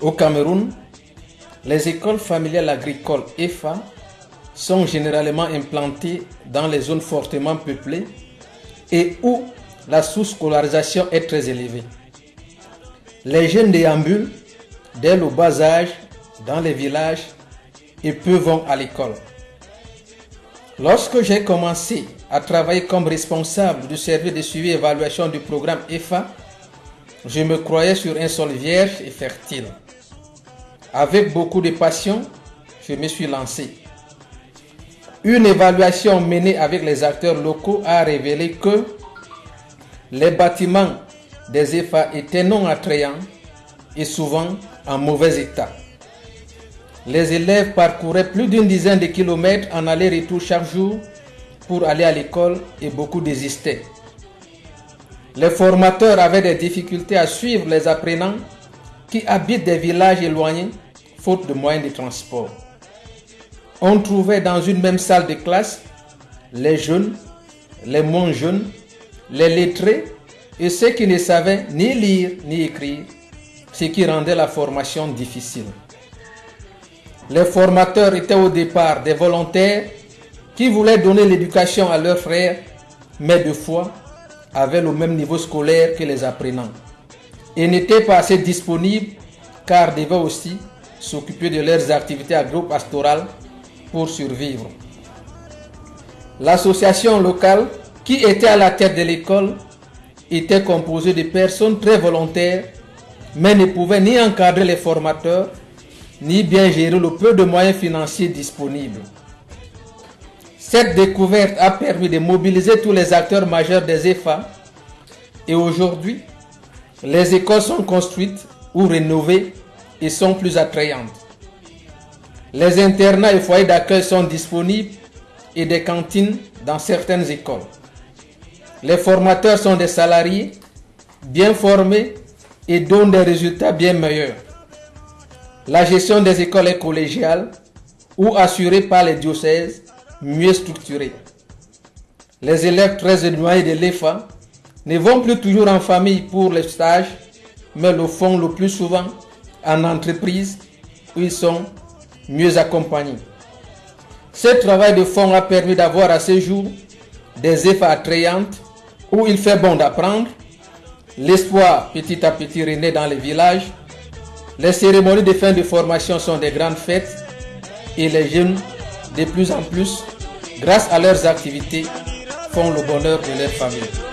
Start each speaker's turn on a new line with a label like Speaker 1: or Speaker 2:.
Speaker 1: Au Cameroun, les écoles familiales agricoles EFA sont généralement implantées dans les zones fortement peuplées et où la sous-scolarisation est très élevée. Les jeunes déambulent dès le bas âge dans les villages et peu vont à l'école. Lorsque j'ai commencé à travailler comme responsable du service de suivi et évaluation du programme EFA, je me croyais sur un sol vierge et fertile. Avec beaucoup de passion, je me suis lancé. Une évaluation menée avec les acteurs locaux a révélé que les bâtiments des EFA étaient non attrayants et souvent en mauvais état. Les élèves parcouraient plus d'une dizaine de kilomètres en aller-retour chaque jour pour aller à l'école et beaucoup désistaient. Les formateurs avaient des difficultés à suivre les apprenants qui habitent des villages éloignés faute de moyens de transport. On trouvait dans une même salle de classe les jeunes, les moins jeunes, les lettrés et ceux qui ne savaient ni lire ni écrire, ce qui rendait la formation difficile. Les formateurs étaient au départ des volontaires qui voulaient donner l'éducation à leurs frères, mais de fois avaient le même niveau scolaire que les apprenants et n'étaient pas assez disponibles car devaient aussi s'occuper de leurs activités agro-pastorales pour survivre. L'association locale qui était à la tête de l'école était composée de personnes très volontaires, mais ne pouvait ni encadrer les formateurs, ni bien gérer le peu de moyens financiers disponibles. Cette découverte a permis de mobiliser tous les acteurs majeurs des EFA et aujourd'hui, les écoles sont construites ou rénovées et sont plus attrayantes. Les internats et foyers d'accueil sont disponibles et des cantines dans certaines écoles. Les formateurs sont des salariés bien formés et donnent des résultats bien meilleurs. La gestion des écoles est collégiale ou assurée par les diocèses mieux structurés. Les élèves très éloignés de l'EFA ne vont plus toujours en famille pour les stages, mais le font le plus souvent en entreprise où ils sont mieux accompagnés. Ce travail de fond a permis d'avoir à ce jour des EFA attrayantes où il fait bon d'apprendre. L'espoir petit à petit renaît dans les villages. Les cérémonies de fin de formation sont des grandes fêtes et les jeunes de plus en plus, grâce à leurs activités, font le bonheur de leur famille.